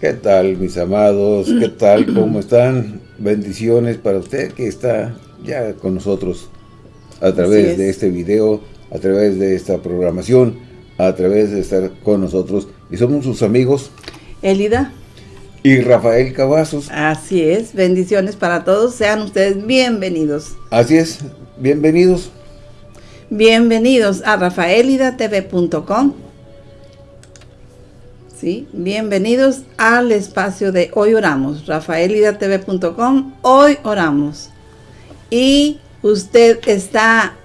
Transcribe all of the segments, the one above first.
¿Qué tal, mis amados? ¿Qué tal? ¿Cómo están? Bendiciones para usted que está ya con nosotros a través de este video, a través de esta programación, a través de estar con nosotros. Y somos sus amigos. Elida. Y Rafael Cavazos. Así es. Bendiciones para todos. Sean ustedes bienvenidos. Así es. Bienvenidos. Bienvenidos a rafaelidatv.com ¿sí? Bienvenidos al espacio de Hoy Oramos, rafaelidatv.com, Hoy Oramos. Y usted está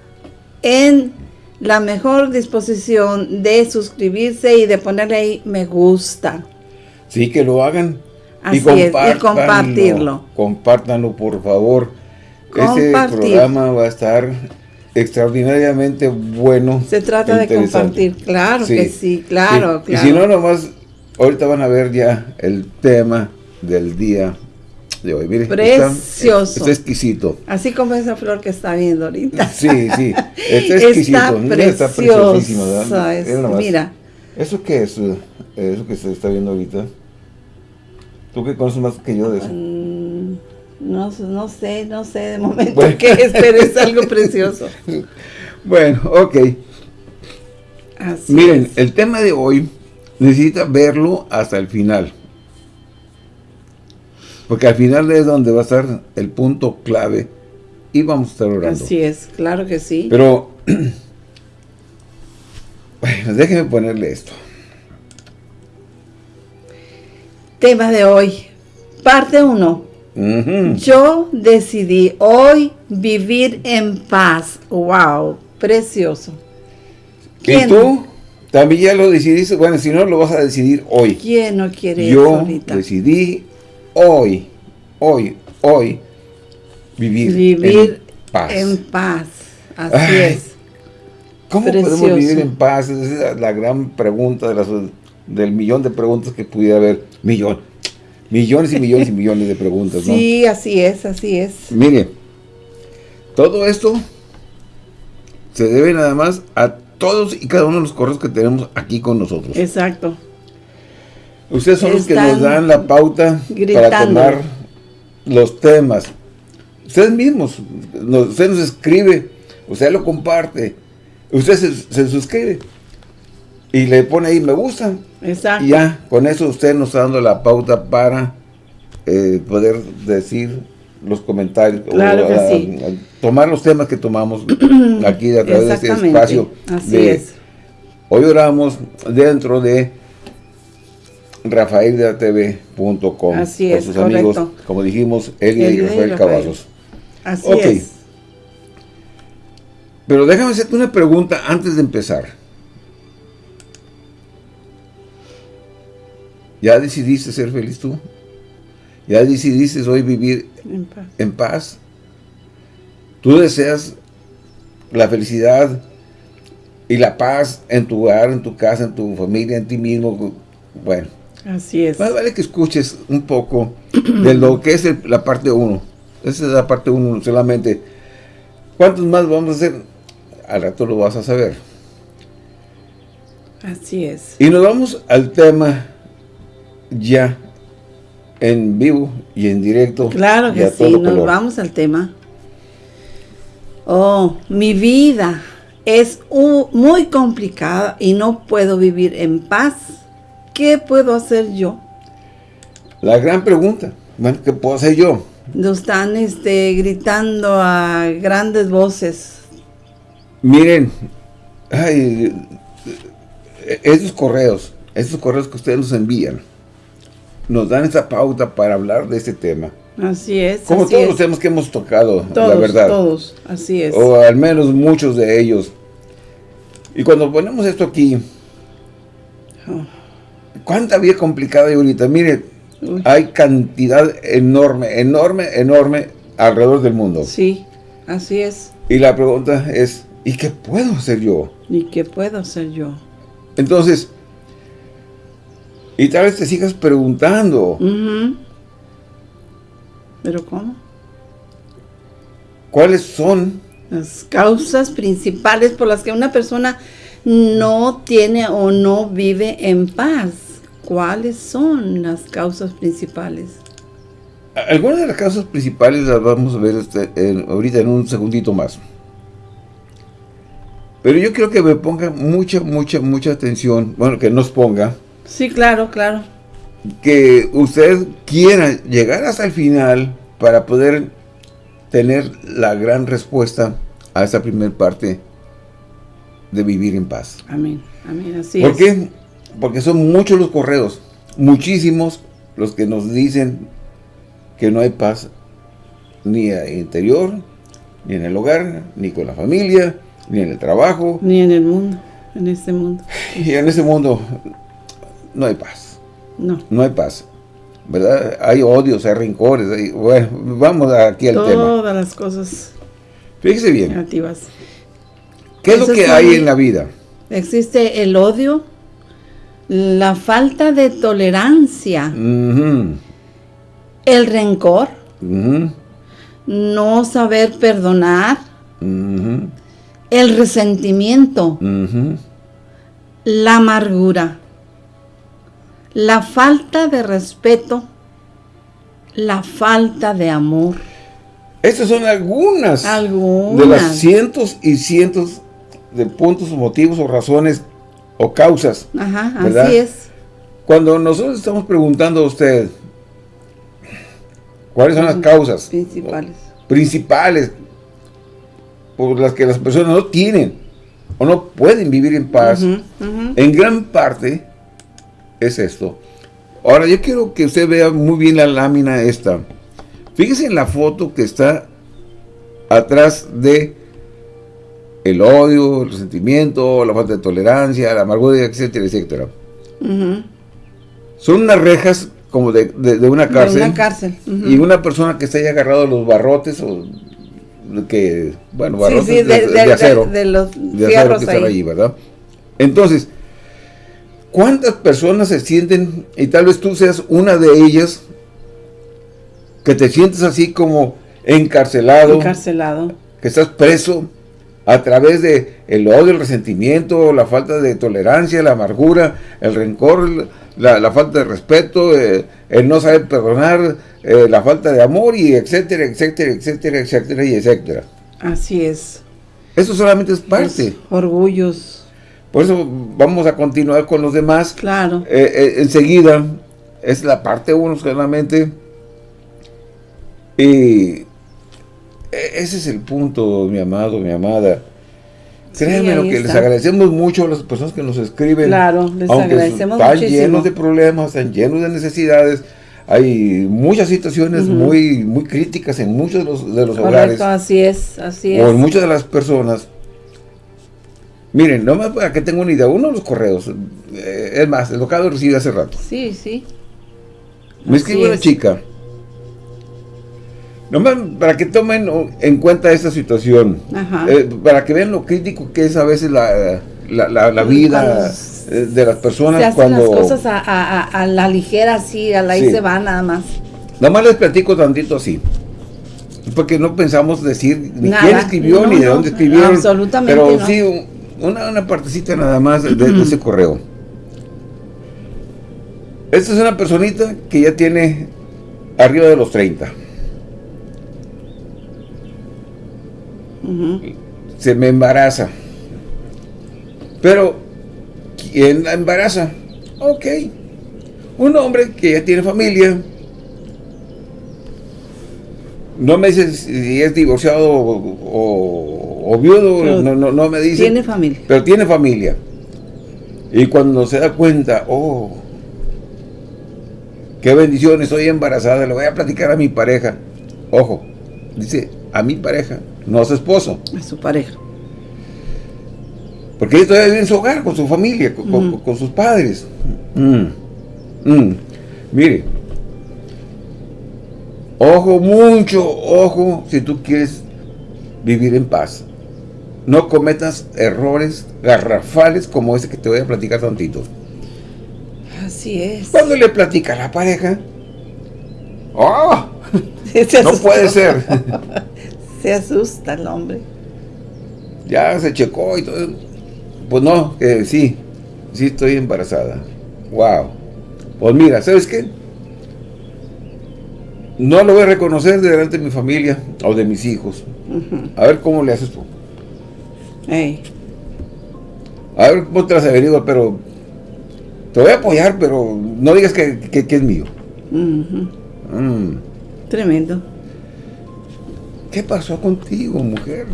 en la mejor disposición de suscribirse y de ponerle ahí me gusta. Sí, que lo hagan. Así y, es, y compartirlo. Compártanlo, por favor. Este programa va a estar extraordinariamente bueno. Se trata de compartir, claro que sí, claro, claro. Y si no, nomás Ahorita van a ver ya el tema del día de hoy. Mire, Precioso. Está, exquisito. Así como esa flor que está viendo ahorita. Sí, sí. Está exquisito. Está, preciosísimo. mira. ¿Eso qué es? Eso que se está viendo ahorita. ¿Tú qué conoces más que yo de eso? Mm, no, no sé, no sé de momento qué es, pero es algo precioso. bueno, ok. Así Miren, el tema de hoy necesita verlo hasta el final. Porque al final es donde va a estar el punto clave y vamos a estar orando. Así es, claro que sí. Pero, bueno, déjenme ponerle esto. Tema de hoy, parte 1. Yo decidí hoy vivir en paz. ¡Wow! Precioso. ¿Y tú? También ya lo decidiste, bueno, si no lo vas a decidir hoy. ¿Quién no quiere Yo decidí hoy, hoy, hoy, vivir, vivir en paz. En paz, así es. ¿Cómo podemos vivir en paz? Esa es la gran pregunta de las, del millón de preguntas que pudiera haber. Millón. Millones y millones y millones de preguntas, ¿no? Sí, así es, así es. Mire, todo esto se debe nada más a todos y cada uno de los correos que tenemos aquí con nosotros. Exacto. Ustedes son los que nos dan la pauta para tomar los temas. Ustedes mismos, usted nos escribe, usted lo comparte, usted se, suscribe y le pone ahí me gusta. Exacto. Y ya, con eso usted nos está dando la pauta para eh, poder decir los comentarios, claro que sí. tomar los temas que tomamos aquí a través de este espacio. Así es. Hoy oramos dentro de rafaeldatv.com Así es, sus amigos, como dijimos, Elia y Rafael Cavazos. Así es. Pero déjame hacerte una pregunta antes de empezar. ¿Ya decidiste ser feliz tú? Ya decidiste hoy vivir en paz. Tú deseas la felicidad y la paz en tu hogar, en tu casa, en tu familia, en ti mismo. Bueno. Así es. Más vale que escuches un poco de lo que es la parte 1. Esa es la parte 1 solamente. ¿Cuántos más vamos a hacer? Al rato lo vas a saber. Así es. Y nos vamos al tema ya en vivo y en directo. Claro que sí, nos vamos al tema. Oh, mi vida es muy complicada y no puedo vivir en paz. ¿Qué puedo hacer yo? La gran pregunta, bueno, ¿qué puedo hacer yo? Nos están este, gritando a grandes voces. Miren, ay, esos correos, esos correos que ustedes nos envían, nos dan esa pauta para hablar de este tema. Así es. Como todos los temas que hemos tocado, la verdad. Todos, así es. O al menos muchos de ellos. Y cuando ponemos esto aquí, oh. ¿cuánta vida complicada hay ahorita? Mire, hay cantidad enorme, enorme, enorme alrededor del mundo. Sí, así es. Y la pregunta es, ¿y qué puedo hacer yo? ¿Y qué puedo hacer yo? Entonces, y tal vez te sigas preguntando. ¿Pero cómo? ¿Cuáles son? Las causas principales por las que una persona no tiene o no vive en paz. ¿cuáles son las causas principales? Algunas de las causas principales las vamos a ver este, ahorita en un segundito más. Pero yo quiero que me ponga mucha, mucha, mucha atención, bueno, que nos ponga. Sí, claro, claro. Que usted quiera llegar hasta el final para poder tener la gran respuesta a esta primera parte de vivir en paz. Amén, amén, así ¿Por qué? Porque son muchos los correos, muchísimos los que nos dicen que no hay paz ni en el interior, ni en el hogar, ni con la familia, ni en el trabajo. Ni en el mundo, en este mundo. Y en este mundo no hay paz. No. No hay paz. ¿Verdad? Hay odios, hay rencores. bueno, vamos aquí al tema. Todas las cosas Fíjese bien. Negativas. ¿Qué es lo que hay en la vida? Existe el odio, la falta de tolerancia, el rencor, no saber perdonar, el resentimiento, la amargura, la falta de respeto, la falta de amor. Estas son algunas, de las cientos y cientos de puntos, motivos o razones o causas. Ajá, así es. Cuando nosotros estamos preguntando a usted cuáles son las causas principales, principales por las que las personas no tienen o no pueden vivir en paz, en gran parte es esto. Ahora, yo quiero que usted vea muy bien la lámina esta. Fíjese en la foto que está atrás de el odio, el resentimiento, la falta de tolerancia, la amargura, etcétera, etcétera. Son unas rejas como de, una cárcel. De una cárcel. Y una persona que está ahí agarrado a los barrotes o que, bueno, barrotes de, acero. De, los de acero que ahí, ¿verdad? Entonces, ¿cuántas personas se sienten, y tal vez tú seas una de ellas, que te sientes así como encarcelado, encarcelado, que estás preso a través de el odio, el resentimiento, la falta de tolerancia, la amargura, el rencor, la, falta de respeto, eh, el no saber perdonar, eh, la falta de amor y etcétera, etcétera, etcétera, etcétera y etcétera. Así es. Eso solamente es parte. orgullos. Por eso vamos a continuar con los demás. Claro. Eh, enseguida, es la parte uno solamente. Y e, ese es el punto, mi amado, mi amada. Créanme lo que les agradecemos mucho a las personas que nos escriben. Claro, les agradecemos están llenos de problemas, están llenos de necesidades. Hay muchas situaciones muy muy críticas en muchos de los, de los hogares. así es, así es. O en muchas de las personas. Miren, no más para que tengan una idea, uno de los correos, eh, es más, el locado recibe hace rato. Sí, sí. Me escribe una chica Nomás para que tomen en cuenta esta situación, eh, para que vean lo crítico que es a veces la, la, vida eh, de las personas se hacen cuando... las cosas a, la ligera, así, a la ahí se va nada más. Nada más les platico tantito así, porque no pensamos decir ni quién escribió ni de dónde escribieron. Absolutamente Pero sí, una, una partecita nada más de ese correo. Esta es una personita que ya tiene arriba de los 30. se me embaraza. Pero, ¿quién la embaraza? Ok. Un hombre que ya tiene familia. No me dice si es divorciado o, viudo, no, no, me dice. Tiene familia. Pero tiene familia. Y cuando se da cuenta, oh, qué bendición, estoy embarazada, le voy a platicar a mi pareja. Ojo, dice, a mi pareja no a su esposo. A su pareja. Porque ella todavía vive en su hogar, con su familia, con, sus padres. Mm. Mm. Mire, ojo, mucho ojo, si tú quieres vivir en paz. No cometas errores garrafales como ese que te voy a platicar tantito. Así es. Cuando le platica a la pareja, ¡oh! no puede ser. Se asusta el hombre. Ya se checó y todo. Pues no, sí, sí estoy embarazada. Wow. Pues mira, ¿sabes qué? No lo voy a reconocer delante de mi familia o de mis hijos. A ver cómo le haces tú. A ver cómo te has venido, pero te voy a apoyar, pero no digas que, es mío. Mm. Tremendo. ¿Qué pasó contigo, mujer?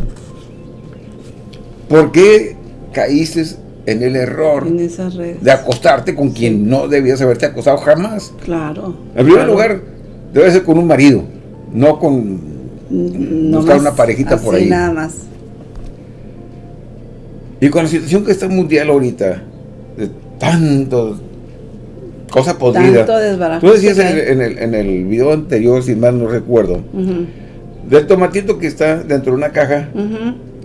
¿Por qué caíste en el error de acostarte con quien no debías haberte acostado jamás? Claro. En primer lugar, debe ser con un marido, no con no buscar una parejita por ahí. nada más. Y con la situación que está mundial ahorita, de tanto cosa podrida. Tú decías en el, en, el, video anterior, si mal no recuerdo, del tomatito que está dentro de una caja,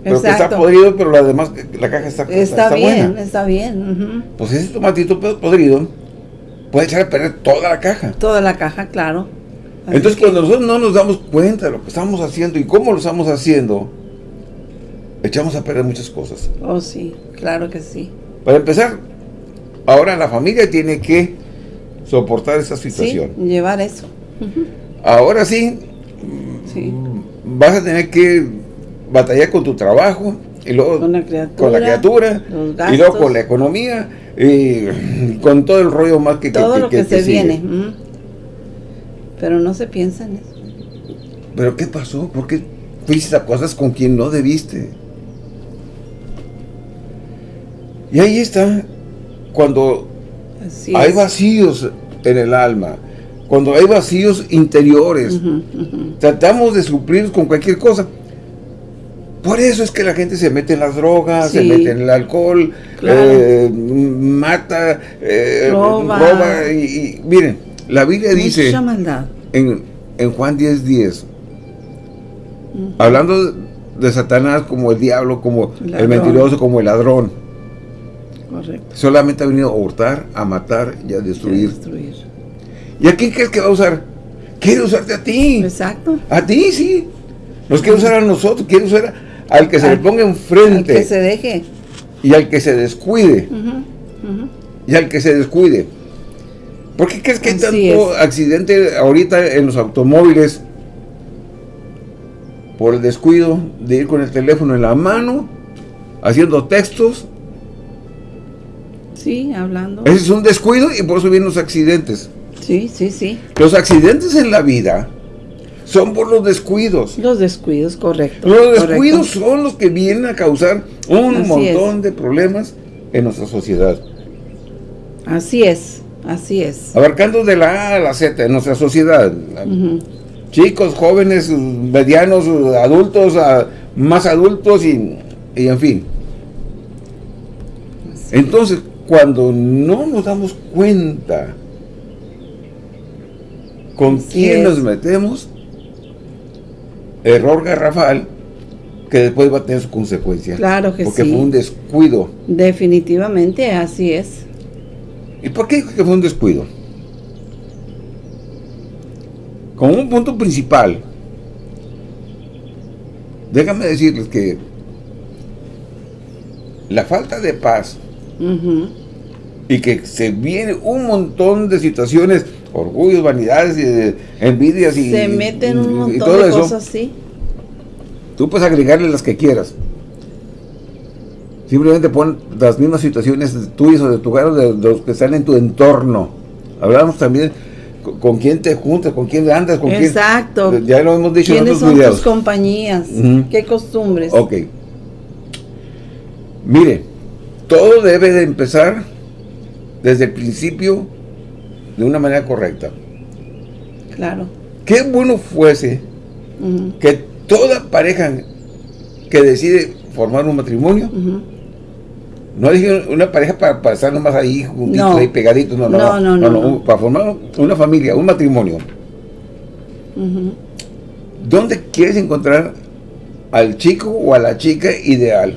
pero que está podrido, pero la demás, la caja está, está, está bien, Está bien, Pues ese tomatito podrido puede echar a perder toda la caja. Toda la caja, claro. Entonces cuando nosotros no nos damos cuenta de lo que estamos haciendo y cómo lo estamos haciendo, echamos a perder muchas cosas. Oh, sí, claro que sí. Para empezar, ahora la familia tiene que soportar esa situación. Sí, llevar eso. Ahora sí, sí, vas a tener que batallar con tu trabajo, y luego con la criatura, y luego con la economía, y con todo el rollo más que Todo lo que, se viene. Pero no se piensa en eso. ¿Pero qué pasó? ¿Por qué fuiste a cosas con quien no debiste? Y ahí está, cuando hay vacíos en el alma, cuando hay vacíos interiores, tratamos de suplir con cualquier cosa. Por eso es que la gente se mete en las drogas, se mete en el alcohol, eh, mata, eh, roba. y, miren, la Biblia dice En, en Juan 10.10, 10, hablando de Satanás como el diablo, como el mentiroso, como el ladrón. Correcto. Solamente ha venido a hurtar, a matar y a destruir. ¿Y a quién crees que va a usar? Quiere usarte a ti. Exacto. A ti, sí. Nos quiere usar a nosotros, quiere usar al que se le ponga enfrente. Al que se deje. Y al que se descuide. Y al que se descuide. ¿Por qué crees que hay tanto accidente ahorita en los automóviles? Por el descuido de ir con el teléfono en la mano, haciendo textos. Sí, hablando. Ese es un descuido y por eso vienen los accidentes. Sí, sí, sí. Los accidentes en la vida son por los descuidos. Los descuidos, correcto. Los descuidos son los que vienen a causar un montón de problemas en nuestra sociedad. Así es, así es. Abarcando de la A a la Z en nuestra sociedad. Chicos, jóvenes, medianos, adultos, más adultos y, en fin. Entonces, cuando no nos damos cuenta con quién nos metemos, error garrafal que después va a tener su consecuencia. Claro que sí. Porque fue un descuido. Definitivamente, así es. ¿Y por qué que fue un descuido? Como un punto principal, déjame decirles que la falta de paz y que se viene un montón de situaciones orgullos, vanidades, y envidias y Se meten un montón de cosas, sí. Tú puedes agregarle las que quieras. Simplemente pon las mismas situaciones tuyas o de tu hogar de, los que están en tu entorno. Hablamos también con, quién te juntas, con quién andas, con Exacto. quién... Ya lo hemos dicho en otros son tus compañías? ¿Qué costumbres? Ok. Mire, todo debe de empezar desde el principio de una manera correcta. Claro. Qué bueno fuese que toda pareja que decide formar un matrimonio, no dije una pareja para, para estar nomás ahí juntitos, ahí pegaditos, no no no, no, para formar una familia, un matrimonio. ¿Dónde quieres encontrar al chico o a la chica ideal?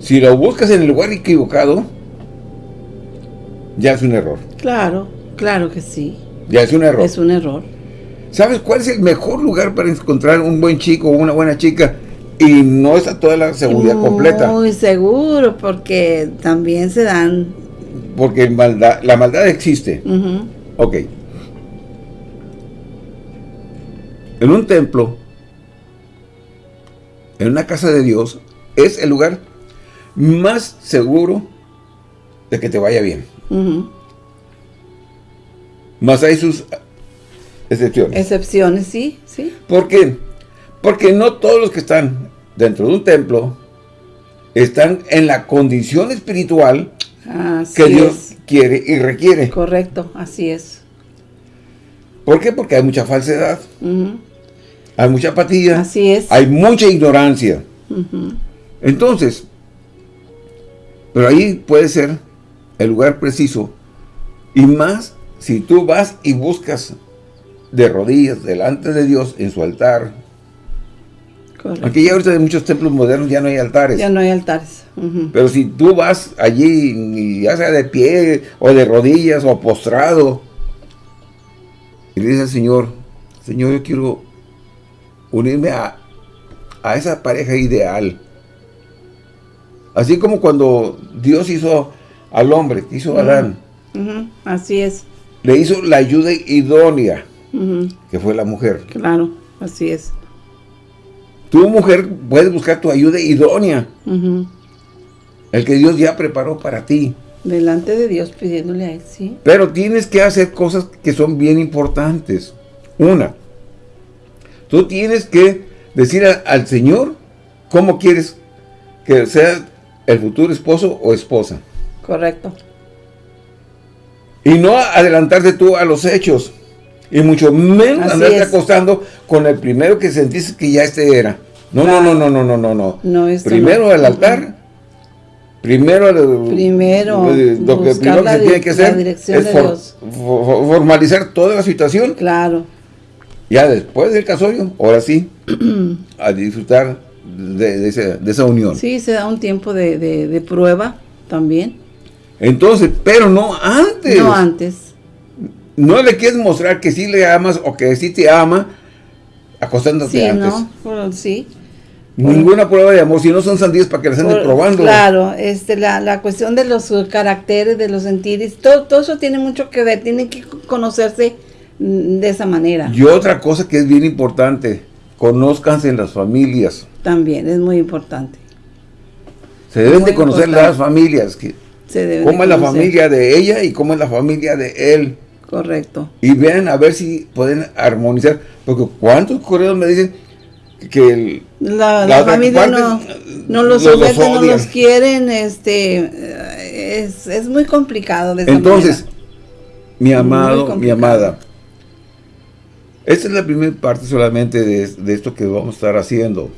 Si lo buscas en el lugar equivocado, ya es un error. Claro, claro que sí. Ya es un error. Es un error. ¿Sabes cuál es el mejor lugar para encontrar un buen chico o una buena chica? Y no está toda la seguridad completa. Muy seguro, porque también se dan porque maldad, la maldad existe. Ok. En un templo, en una casa de Dios, es el lugar más seguro de que te vaya bien. Más hay sus excepciones. Excepciones, sí, sí. ¿Por qué? Porque no todos los que están dentro de un templo están en la condición espiritual que Dios quiere y requiere. Correcto, así es. ¿Por qué? Porque hay mucha falsedad. Hay mucha apatía. Así es. Hay mucha ignorancia. Entonces, pero ahí puede ser el lugar preciso. Y más si tú vas y buscas de rodillas delante de Dios en su altar. Correcto. Aquí ya ahorita en muchos templos modernos ya no hay altares. Ya no hay altares. Pero si tú vas allí, ya sea de pie, o de rodillas, o postrado, y le dices al Señor, Señor, yo quiero unirme a, a esa pareja ideal. Así como cuando Dios hizo al hombre, hizo a Adán. Así es. Le hizo la ayuda idónea, que fue la mujer. Claro, así es. Tu mujer puedes buscar tu ayuda idónea. El que Dios ya preparó para ti. Delante de Dios pidiéndole a Él, sí. Pero tienes que hacer cosas que son bien importantes. Una, tú tienes que decir al Señor cómo quieres que sea el futuro esposo o esposa. Correcto. Y no adelantarte tú a los hechos. Y mucho menos andarte acostando con el primero que sentiste que ya este era. No, no, no, no, no, no, no, no. no primero al altar. Primero, primero, lo que primero se tiene que hacer es formalizar toda la situación. Claro. Ya después del casorio, ahora sí, a disfrutar de, esa, unión. Sí, se da un tiempo de, prueba también. Entonces, pero no antes. No antes. No le quieres mostrar que sí le amas o que sí te ama acostándote sí, antes. No, sí, Ninguna prueba de amor, si no son sandías para que las anden probando. Claro, este, la, la, cuestión de los caracteres, de los sentires, todo, todo eso tiene mucho que ver, tienen que conocerse mm, de esa manera. Y otra cosa que es bien importante, conózcanse en las familias. También, es muy importante. Se deben de conocer las familias. Que, cómo es la familia de ella y cómo es la familia de él. Correcto. Y vean a ver si pueden armonizar. Porque cuántos correos me dicen que la, familia no, no los someten, no los quieren, este es, muy complicado Entonces, mi amado, mi amada, esta es la primera parte solamente de, esto que vamos a estar haciendo.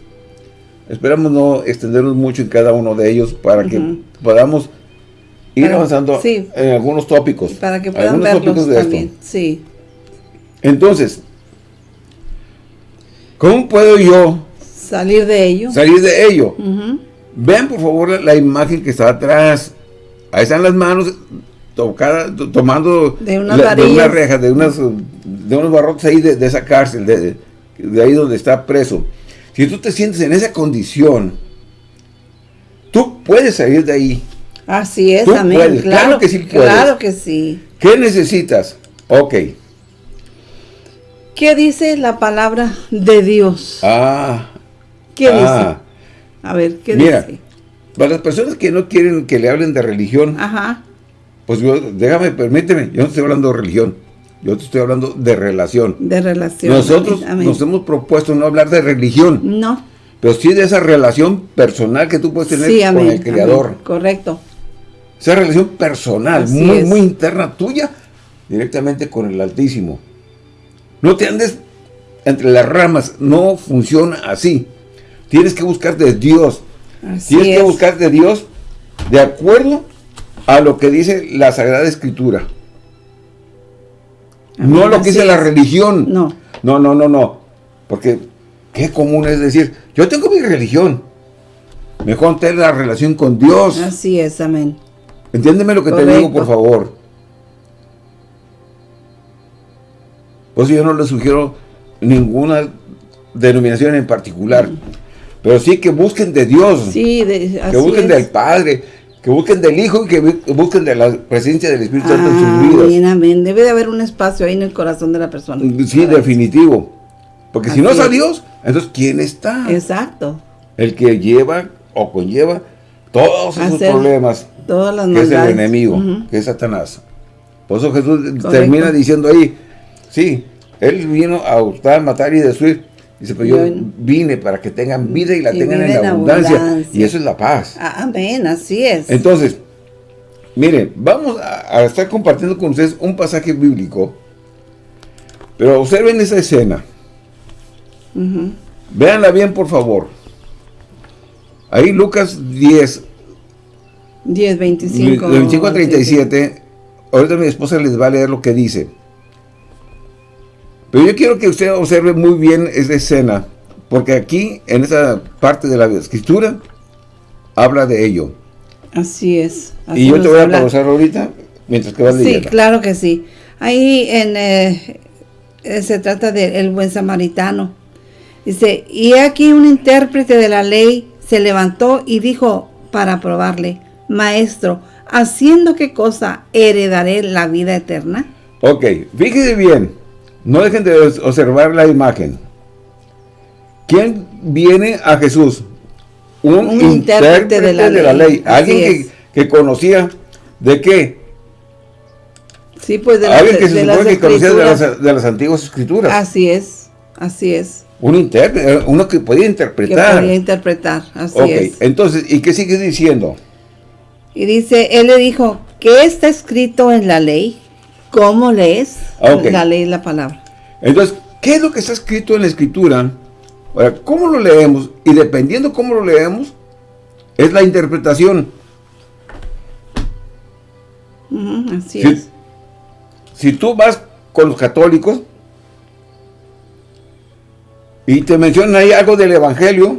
Esperamos no extendernos mucho en cada uno de ellos para que podamos ir avanzando en algunos tópicos. Para que puedan verlos también, sí. Entonces, ¿cómo puedo yo salir de ello? Salir de ello. Vean por favor la, imagen que está atrás. Ahí están las manos tomando de, una reja, de, unas, de unos barrotes ahí de, esa cárcel, de, de ahí donde está preso. Si tú te sientes en esa condición, tú puedes salir de ahí. Así es, amén. Claro, que sí puedes. Claro que sí. ¿Qué necesitas? Ok. ¿Qué dice la palabra de Dios? Ah. ¿Qué dice? Ah. A ver, ¿qué dice? Para las personas que no quieren que le hablen de religión, Ajá. pues déjame, permíteme, yo no estoy hablando de religión, yo te estoy hablando de relación. De relación. Nosotros nos hemos propuesto no hablar de religión. No. Pero sí de esa relación personal que tú puedes tener con el Creador. Correcto. Esa relación personal, muy, muy interna tuya, directamente con el Altísimo. No te andes entre las ramas, no funciona así. Tienes que buscar de Dios. Tienes que buscar de Dios de acuerdo a lo que dice la Sagrada Escritura. no lo que dice la religión. No. No, no, no, no. Porque qué común es decir, yo tengo mi religión. Mejor tener la relación con Dios. Así es, amén. Entiéndeme lo que te digo, por favor. Pues yo no le sugiero ninguna denominación en particular. Mm. Pero sí que busquen de Dios. Sí, Que busquen del Padre. que busquen del Hijo y que busquen de la presencia del Espíritu Santo en sus vidas. Amén, amén. Debe de haber un espacio ahí en el corazón de la persona. Sí, definitivo. Porque si no es a Dios, entonces ¿quién está? Exacto. El que lleva o conlleva todos esos problemas. Todas las que es el enemigo, que es Satanás. Por eso Jesús termina diciendo ahí, sí, Él vino a hurtar, matar y destruir. Dice, pero yo vine para que tengan vida y la tengan en, abundancia. Y eso es la paz. Ah, amén, así es. Entonces, miren, vamos a, estar compartiendo con ustedes un pasaje bíblico. Pero observen esa escena. Véanla bien, por favor. Ahí Lucas 10. 10, 25. 25 a 37. Ahorita mi esposa les va a leer lo que dice. Pero yo quiero que usted observe muy bien esa escena, porque aquí, en esa parte de la escritura, habla de ello. Así es. y yo te voy a pausar ahorita, mientras que vas leyendo. Sí, claro que sí. Ahí en, eh, eh, se trata del buen samaritano. Dice, y aquí un intérprete de la ley se levantó y dijo para probarle, Maestro, ¿haciendo qué cosa heredaré la vida eterna? Ok, fíjese bien. No dejen de observar la imagen. ¿Quién viene a Jesús? Un, intérprete, de, la, ley. Alguien que, conocía de qué? Sí, pues de Alguien que se supone que conocía de las, antiguas escrituras. Así es, así es. Un intérprete, eh, uno que podía interpretar. Que podía interpretar, así es. entonces, ¿y qué sigue diciendo? Y dice, él le dijo, ¿qué está escrito en la ley? ¿Cómo lees? La ley la palabra. Entonces, ¿qué es lo que está escrito en la escritura? Ahora, ¿cómo lo leemos? Y dependiendo cómo lo leemos, es la interpretación. así es. Si tú vas con los católicos y te mencionan ahí algo del evangelio,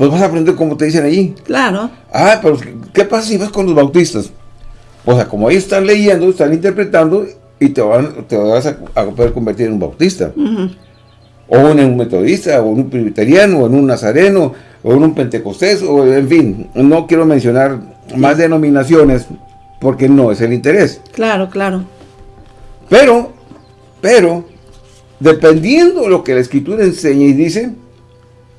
pues vas a aprender como te dicen allí. Claro. Ah, pero ¿qué pasa si vas con los bautistas? O sea, como ellos están leyendo, están interpretando y te, van, te vas a, poder convertir en un bautista. O en un metodista, o en un presbiteriano, o en un nazareno, o en un pentecostés, o en fin, no quiero mencionar más denominaciones porque no es el interés. Claro, claro. Pero, pero, dependiendo de lo que la Escritura enseña y dice,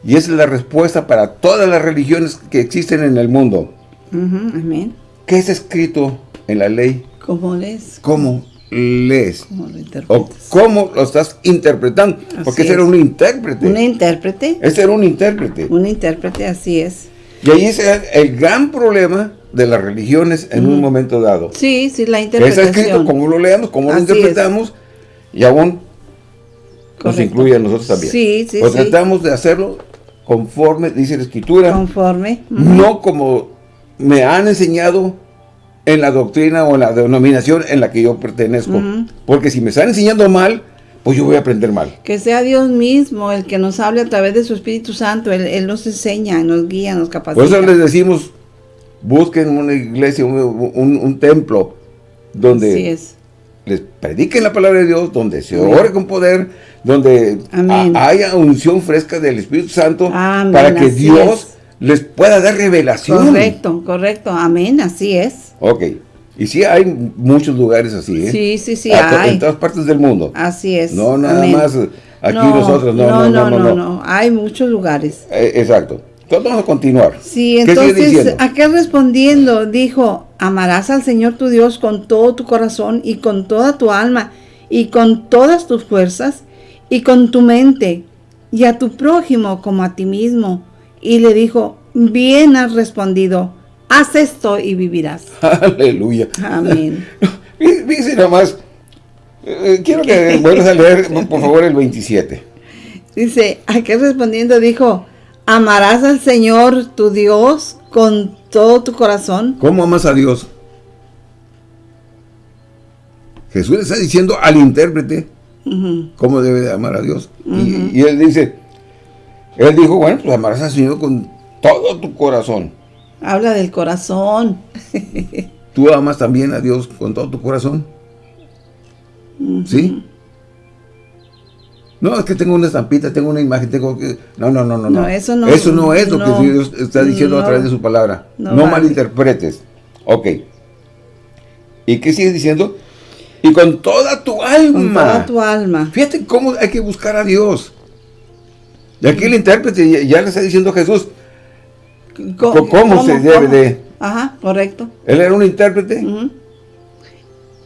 y esa es la respuesta para todas las religiones que existen en el mundo. Amén. ¿Qué es escrito en la ley. ¿Cómo lees? ¿Cómo lees? ¿Cómo lo interpretas? O cómo lo estás interpretando. porque ese era un intérprete. ¿Un intérprete? Ese era un intérprete. Un intérprete, así es. Y ahí es el gran problema de las religiones en un momento dado. Sí, sí, la interpretación. Está escrito cómo lo leemos, cómo lo interpretamos, y aún nos incluye a nosotros también. Sí, sí, pues tratamos de hacerlo conforme dice la Escritura. Conforme. No como me han enseñado en la doctrina o en la denominación en la que yo pertenezco. Porque si me están enseñando mal, pues yo voy a aprender mal. Que sea Dios mismo el que nos hable a través de su Espíritu Santo. Él, nos enseña, nos guía, nos capacita. Por eso les decimos, busquen una iglesia, un, templo, donde les prediquen la palabra de Dios, donde se ore con poder, donde haya unción fresca del Espíritu Santo, para que Dios les pueda dar revelación. Correcto, correcto. Amén, así es. Ok. Y sí hay muchos lugares así, ¿eh? Sí, sí, sí, hay. En todas partes del mundo. Así es. No nada más aquí nosotros, no no no, no, no, Hay muchos lugares. Eh, exacto. Vamos a continuar. Sí, entonces, aquel respondiendo dijo, amarás al Señor tu Dios con todo tu corazón y con toda tu alma y con todas tus fuerzas y con tu mente y a tu prójimo como a ti mismo y le dijo, bien has respondido, haz esto y vivirás. Aleluya. Amén. Dice nomás, eh, quiero que vuelvas a leer, por favor, el 27. Dice, aquel respondiendo dijo, amarás al Señor tu Dios con todo tu corazón. ¿Cómo amas a Dios? Jesús le está diciendo al intérprete cómo debe de amar a Dios. y, y, él dice, él dijo, bueno, pues amarás al Señor con todo tu corazón. Habla del corazón. ¿Tú amas también a Dios con todo tu corazón? ¿Sí? No, es que tengo una estampita, tengo una imagen, tengo que... No, no, no, no. No, eso no. Eso no es lo que Dios está diciendo a través de su palabra. No, malinterpretes. Ok. ¿Y qué sigue diciendo? Y con toda tu alma. Con toda tu alma. Fíjate cómo hay que buscar a Dios. Y aquí el intérprete ya le está diciendo a Jesús cómo, se debe de... Ajá, correcto. Él era un intérprete.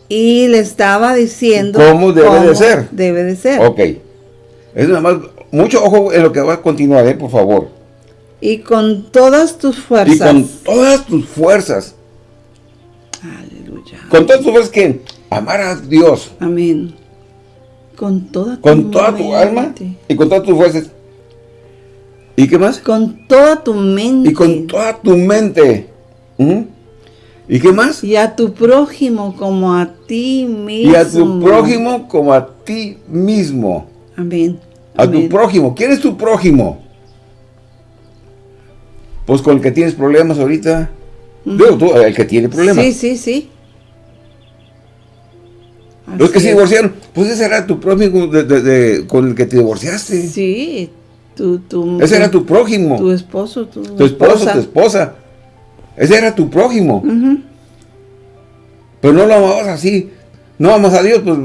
Y le estaba diciendo... ¿Cómo debe de ser? Debe de ser. Ok. Es nada más, mucho ojo en lo que va a continuar, ¿eh? por favor. Y con todas tus fuerzas. Y con todas tus fuerzas. Aleluya. Con todas tus fuerzas que amar a Dios. Amén. Con toda tu Con toda tu alma y con todas tus fuerzas. ¿Y qué más? Con toda tu mente. Y con toda tu mente. ¿Y qué más? Y a tu prójimo como a ti mismo. Y a tu prójimo como a ti mismo. Amén. A tu prójimo. ¿Quién es tu prójimo? Pues con el que tienes problemas ahorita. tú, el que tiene problemas. Sí, sí, sí. Los que se divorciaron, pues ese era tu prójimo con el que te divorciaste. Sí, tu, tu, ese era tu prójimo. Tu esposo, tu, tu esposo, tu esposa. Ese era tu prójimo. Pero no lo amabas así. No amas a Dios, pues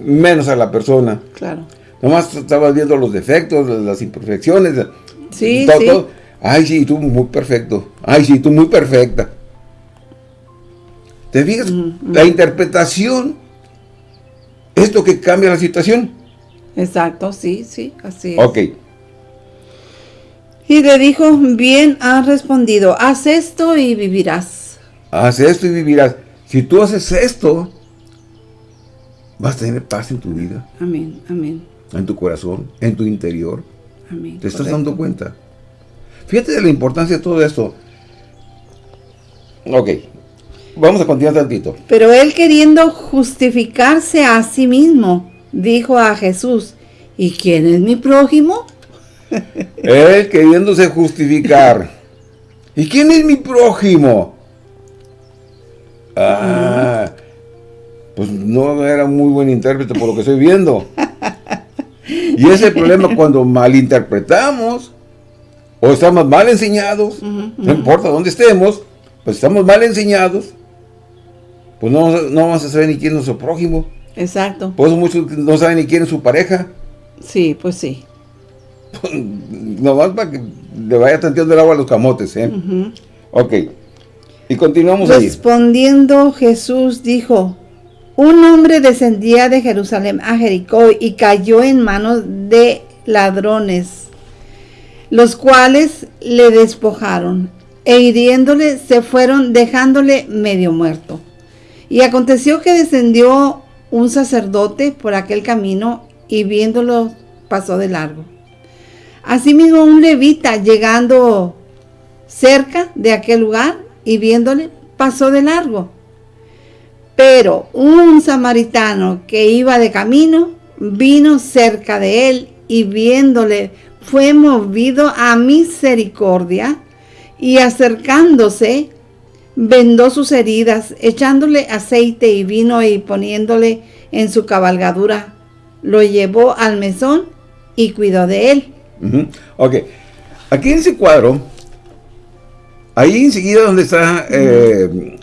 menos a la persona. Claro. Nomás estabas viendo los defectos, las imperfecciones. Sí, sí. Ay, sí, tú muy perfecto. Ay, sí, tú muy perfecta. ¿Te fijas? La interpretación es lo que cambia la situación. Exacto, sí, sí, así es. Ok. Y le dijo, bien has respondido, haz esto y vivirás. Haz esto y vivirás. Si tú haces esto, vas a tener paz en tu vida. Amén, amén. En tu corazón, en tu interior. Amén. ¿Te estás dando cuenta? Fíjate de la importancia de todo esto. Ok, vamos a continuar tantito. Pero él queriendo justificarse a sí mismo, dijo a Jesús, ¿y quién es mi prójimo? él queriéndose justificar. ¿Y quién es mi prójimo? Ah, pues no era muy buen intérprete por lo que estoy viendo. Y ese es el problema cuando malinterpretamos o estamos mal enseñados, no importa dónde estemos, pues estamos mal enseñados, pues no, no vamos a saber ni quién es nuestro prójimo. Exacto. Por eso muchos no saben ni quién es su pareja. Sí, pues sí. Nomás para que le vaya tanteando el agua a los camotes, ¿eh? Ok. Y continuamos Respondiendo Jesús dijo, un hombre descendía de Jerusalén a Jericó y cayó en manos de ladrones, los cuales le despojaron e hiriéndole se fueron dejándole medio muerto. Y aconteció que descendió un sacerdote por aquel camino y viéndolo pasó de largo. Asimismo un levita llegando cerca de aquel lugar y viéndole pasó de largo. Pero un samaritano que iba de camino vino cerca de él y viéndole fue movido a misericordia y acercándose vendó sus heridas, echándole aceite y vino y poniéndole en su cabalgadura, lo llevó al mesón y cuidó de él. Ok, aquí en ese cuadro Ahí enseguida donde está eh,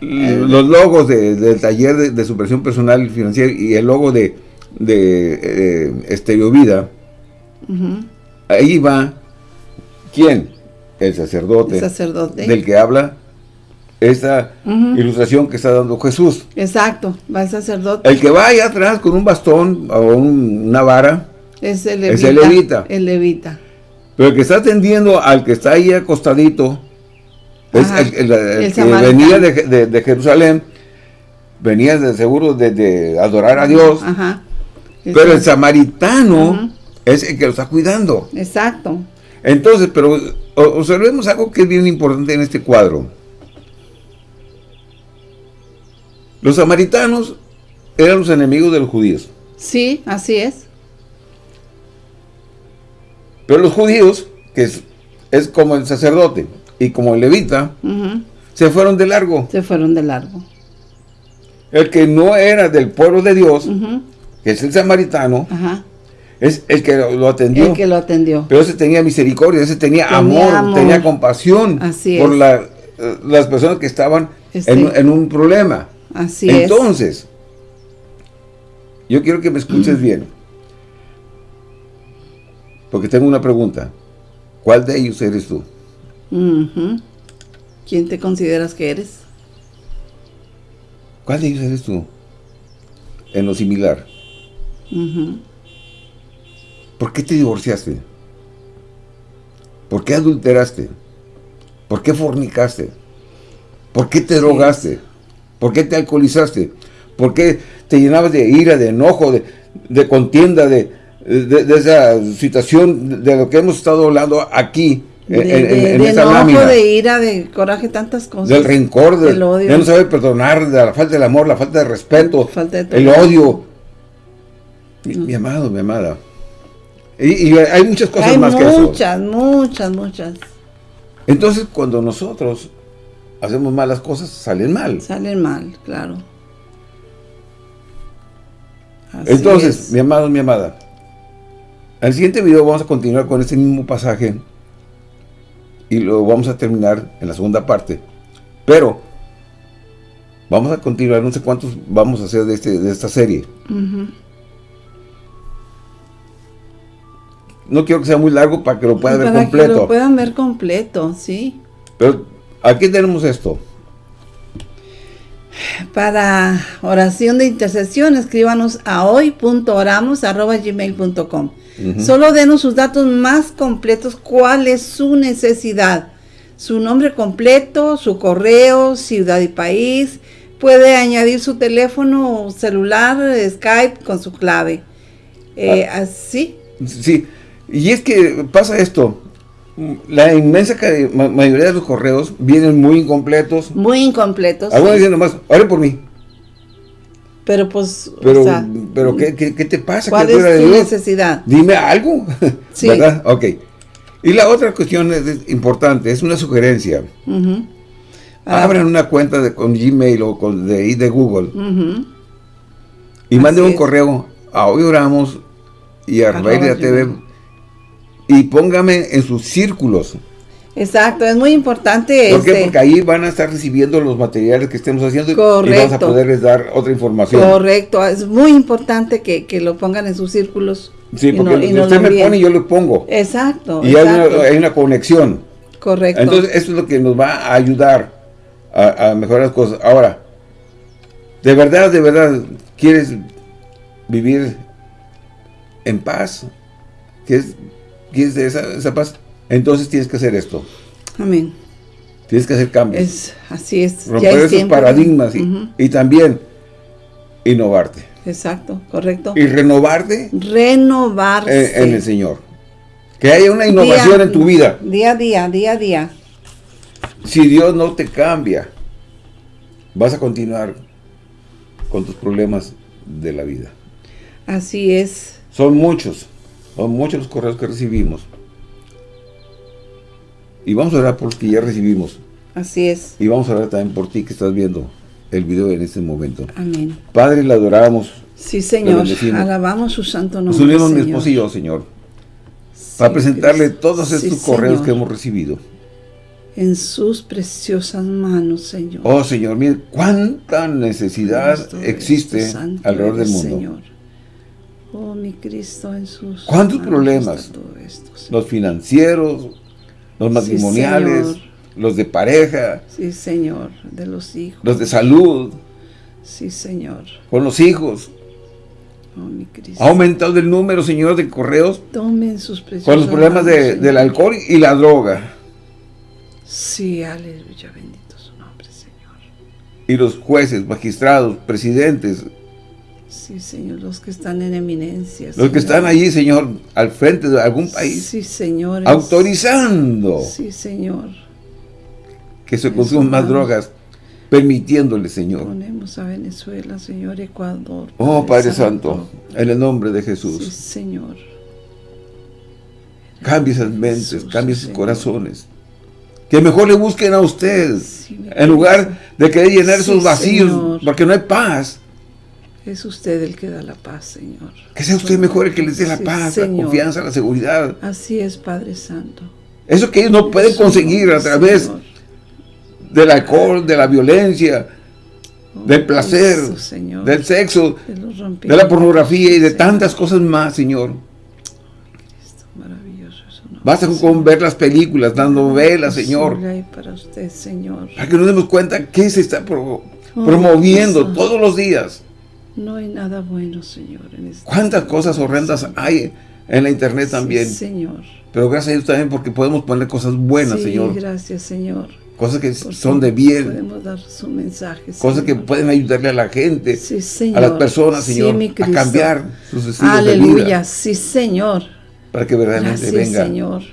los logos del taller de, de, superación personal y financiera y el logo de, de eh, Estereovida, ahí va, ¿quién? El sacerdote, el sacerdote. del que habla esta ilustración que está dando Jesús. Exacto, va el sacerdote. El que va allá atrás con un bastón o una vara es el levita. el levita. Pero el que está atendiendo al que está ahí acostadito el, que venía de, Jerusalén, venía de seguro de, adorar a Dios, pero el samaritano es el que lo está cuidando. Exacto. Entonces, pero observemos algo que es bien importante en este cuadro. Los samaritanos eran los enemigos de los judíos. Sí, así es. Pero los judíos, que es, es como el sacerdote, y como levita, se fueron de largo. Se fueron de largo. El que no era del pueblo de Dios, que es el samaritano, es el que lo atendió. El que lo atendió. Pero ese tenía misericordia, ese tenía, amor, tenía compasión por las personas que estaban en, un problema. Así Entonces, yo quiero que me escuches bien. Porque tengo una pregunta. ¿Cuál de ellos eres tú? ¿Quién te consideras que eres? ¿Cuál de ellos eres tú? En lo similar. ¿Por qué te divorciaste? ¿Por qué adulteraste? ¿Por qué fornicaste? ¿Por qué te drogaste? ¿Por qué te alcoholizaste? ¿Por qué te llenabas de ira, de enojo, de, contienda, de, de, esa situación de lo que hemos estado hablando aquí? De, en, esta enojo, de ira, de coraje, tantas cosas. Del rencor, del odio. de no saber perdonar, de la falta del amor, la falta de respeto, el odio. Mi, amado, mi amada. Y, hay muchas cosas más que eso. Muchas, muchas, muchas. Entonces, cuando nosotros hacemos malas cosas, salen mal. Salen mal, claro. Entonces, mi amado, mi amada, en el siguiente video vamos a continuar con este mismo pasaje y lo vamos a terminar en la segunda parte. Pero vamos a continuar, no sé cuántos vamos a hacer de, este, de esta serie. No quiero que sea muy largo para que lo puedan ver completo. Para que lo puedan ver completo, sí. Pero aquí tenemos esto. Para oración de intercesión, escríbanos a hoy.oramos.gmail.com Solo denos sus datos más completos, cuál es su necesidad. Su nombre completo, su correo, ciudad y país. Puede añadir su teléfono celular, Skype con su clave. Eh, ah. ¿Así? Sí, y es que pasa esto la inmensa mayoría de los correos vienen muy incompletos. Muy incompletos. Algunos dicen nomás, ore por mí. Pero pues, pero, pero ¿qué, te pasa? ¿Cuál es tu necesidad? Dime algo, sí. ¿verdad? Ok. Y la otra cuestión es, importante, es una sugerencia. Abren una cuenta de, con Gmail o con de, de Google y manden un correo a Hoy Oramos y a Radio TV y póngame en sus círculos. Exacto, es muy importante. ¿Por qué? Este Porque ahí van a estar recibiendo los materiales que estemos haciendo Correcto. y vamos a poderles dar otra información. Correcto, es muy importante que, lo pongan en sus círculos. Sí, porque usted me pone y yo lo pongo. Exacto. Y Hay, una, conexión. Correcto. Entonces, eso es lo que nos va a ayudar a, a mejorar las cosas. Ahora, de verdad, de verdad, ¿quieres vivir en paz? ¿Quieres quieres esa, esa paz, entonces tienes que hacer esto. Amén. Tienes que hacer cambios. Es, así es. Romper esos paradigmas y, también innovarte. Exacto, correcto. Y renovarte. Renovarse. En, el Señor. Que haya una innovación en tu vida. Día a día, día a día. Si Dios no te cambia, vas a continuar con tus problemas de la vida. Así es. Son muchos. Muchos los correos que recibimos. Y vamos a orar por los que ya recibimos. Así es. Y vamos a orar también por ti que estás viendo el video en este momento. Amén. Padre, le adoramos. Sí, Señor. Alabamos su santo nombre, Nos unimos mi esposo y yo, Señor. para presentarle todos estos correos que hemos recibido. En sus preciosas manos, Señor. Oh, Señor, mire cuánta necesidad existe alrededor del mundo. Señor. Oh, mi Cristo Jesús. ¿Cuántos problemas? los financieros, los matrimoniales, los de pareja. Sí, Señor, de los hijos. Los de salud. Sí, Señor. Con los hijos. Oh, mi Cristo. Ha aumentado el número, Señor, de correos. Tomen sus. Con los problemas del alcohol y la droga. Sí, aleluya, bendito su nombre, Señor. Y los jueces, magistrados, presidentes, Sí, Señor, los que están en eminencia. Los que están allí, Señor, al frente de algún país. Sí, Señor. Autorizando. Sí, Señor. Que se consuman más drogas, permitiéndole, Señor. Ponemos a Venezuela, Señor, Ecuador. oh, Padre Santo. en el nombre de Jesús. Sí, Señor. Cambie esas mentes, cambie sus corazones. Que mejor le busquen a usted. en lugar de querer llenar esos vacíos, porque no hay paz. Es usted el que da la paz, Señor. Que sea usted mejor el que les dé la paz, la confianza, la seguridad. Así es, Padre Santo. Eso que ellos no pueden conseguir a través del alcohol, de la violencia, oh, del placer, del sexo, de la pornografía y de tantas cosas más, Señor. Basta con ver las películas, dando velas, Señor. Para usted, Señor. Para que nos demos cuenta que se está oh, promoviendo todos los días. No hay nada bueno, Señor. Este ¿Cuántas cosas horrendas hay en la internet también? Señor. Pero gracias a Dios también porque podemos poner cosas buenas, Señor. gracias, Señor. Cosas que son de bien. Podemos dar su mensaje, Cosas que pueden ayudarle a la gente, a las personas, Señor, a cambiar sus estilos Aleluya. de vida. Aleluya, sí, Señor para que verdaderamente venga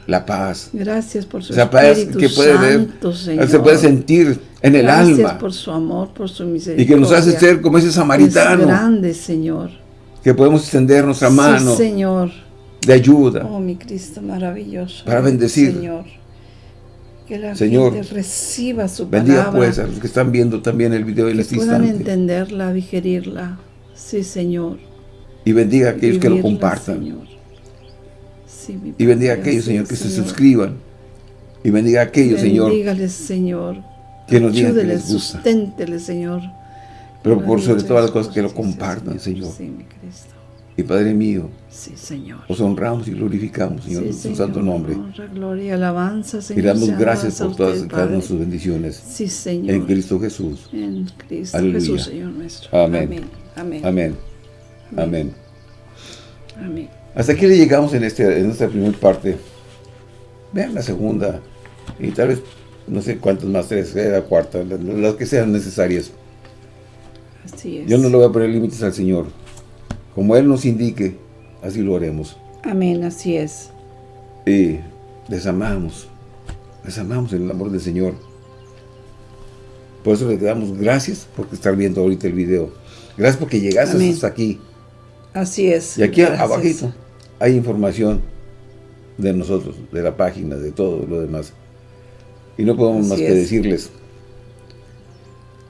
la paz. Gracias por su Espíritu que puede Santo, Señor. Se puede sentir en el alma. Gracias por su amor, por su misericordia. Y que nos hace ser como ese samaritano. Es grande, Señor. Que podemos extender nuestra mano. Señor. De ayuda. Oh, mi Cristo maravilloso. Para bendecir. Señor. Que la Señor, gente reciba su bendiga pues a los que están viendo también el video en este instante. puedan entenderla, digerirla. Sí, Señor. Y bendiga a aquellos que lo compartan. Señor y bendiga a aquellos, Señor, que se suscriban. Y bendiga a aquellos, Señor. Señor. Que nos digan que les gusta. Susténteles, Señor. Pero por sobre todas las cosas que lo compartan, Señor. Sí, mi Cristo. Y Padre mío, sí, Señor. os honramos y glorificamos, Señor, en su santo nombre. Honra, gloria, alabanza, Señor. Y damos gracias por todas cada una de sus bendiciones. Sí, Señor. En Cristo Jesús. En Cristo Jesús, Señor nuestro. Amén. Amén. Amén. Amén. Amén. Hasta aquí le llegamos en, este, en esta primera parte. Vean la segunda. Y tal vez, no sé cuántas más, tres, la cuarta, las que sean necesarias. Así es. Yo no le voy a poner límites al Señor. Como Él nos indique, así lo haremos. Amén, así es. Y les amamos. Les amamos en el amor del Señor. Por eso le damos gracias por estar viendo ahorita el video. Gracias porque llegaste hasta aquí. Así es. Y aquí abajito hay información de nosotros, de la página, de todo lo demás. Y no podemos más que decirles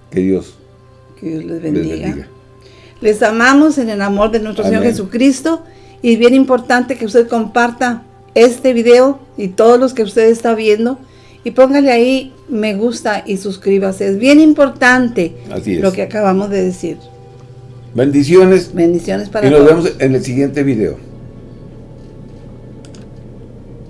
que Dios, les, bendiga. les amamos en el amor de nuestro Señor Jesucristo. Y es bien importante que usted comparta este video y todos los que usted está viendo. Y póngale ahí me gusta y suscríbase. Es bien importante lo que acabamos de decir. Bendiciones. Bendiciones para Y nos vemos en el siguiente video.